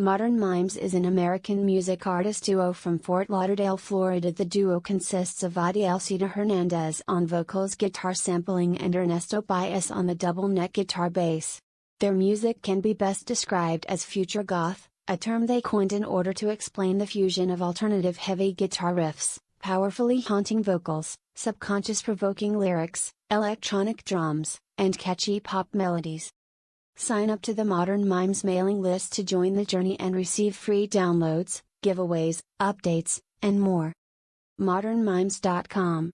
Modern Mimes is an American music artist duo from Fort Lauderdale, Florida. The duo consists of Adielcita Hernandez on vocals, guitar sampling, and Ernesto Baez on the double neck guitar bass. Their music can be best described as future goth, a term they coined in order to explain the fusion of alternative heavy guitar riffs, powerfully haunting vocals, subconscious provoking lyrics, electronic drums, and catchy pop melodies. Sign up to the Modern Mimes mailing list to join the journey and receive free downloads, giveaways, updates, and more. ModernMimes.com